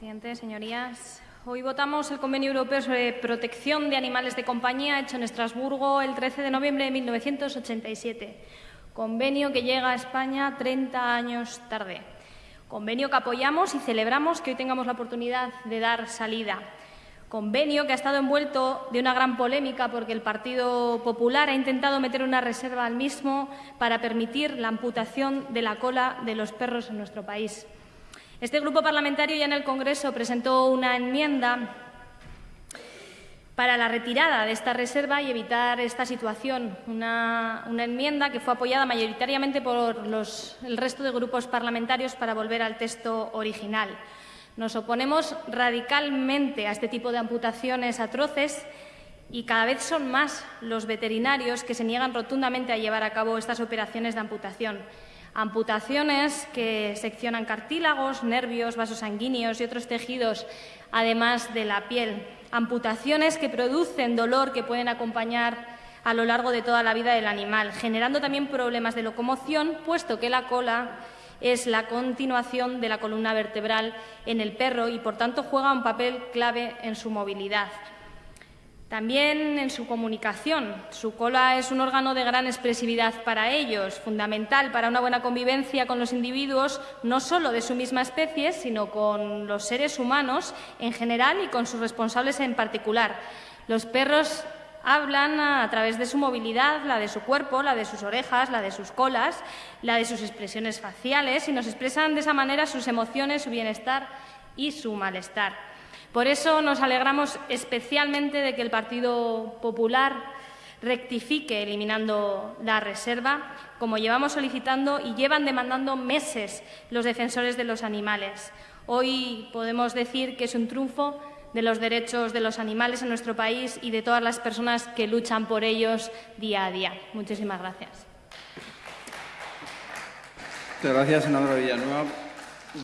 presidente, señorías. Hoy votamos el Convenio Europeo sobre Protección de Animales de Compañía hecho en Estrasburgo el 13 de noviembre de 1987. Convenio que llega a España 30 años tarde. Convenio que apoyamos y celebramos que hoy tengamos la oportunidad de dar salida. Convenio que ha estado envuelto de una gran polémica porque el Partido Popular ha intentado meter una reserva al mismo para permitir la amputación de la cola de los perros en nuestro país. Este grupo parlamentario ya en el Congreso presentó una enmienda para la retirada de esta reserva y evitar esta situación. Una, enmienda que fue apoyada mayoritariamente por el resto de grupos parlamentarios para volver al texto original. Nos oponemos radicalmente a este tipo de amputaciones atroces y cada vez son más los veterinarios que se niegan rotundamente a llevar a cabo estas operaciones de amputación. Amputaciones que seccionan cartílagos, nervios, vasos sanguíneos y otros tejidos, además de la piel. Amputaciones que producen dolor que pueden acompañar a lo largo de toda la vida del animal, generando también problemas de locomoción, puesto que la cola es la continuación de la columna vertebral en el perro y, por tanto, juega un papel clave en su movilidad. También en su comunicación. Su cola es un órgano de gran expresividad para ellos, fundamental para una buena convivencia con los individuos, no solo de su misma especie, sino con los seres humanos en general y con sus responsables en particular. Los perros hablan a través de su movilidad, la de su cuerpo, la de sus orejas, la de sus colas, la de sus expresiones faciales y nos expresan de esa manera sus emociones, su bienestar y su malestar. Por eso nos alegramos especialmente de que el Partido Popular rectifique eliminando la reserva, como llevamos solicitando y llevan demandando meses los defensores de los animales. Hoy podemos decir que es un triunfo de los derechos de los animales en nuestro país y de todas las personas que luchan por ellos día a día. Muchísimas gracias. Muchas gracias, senadora Villanueva.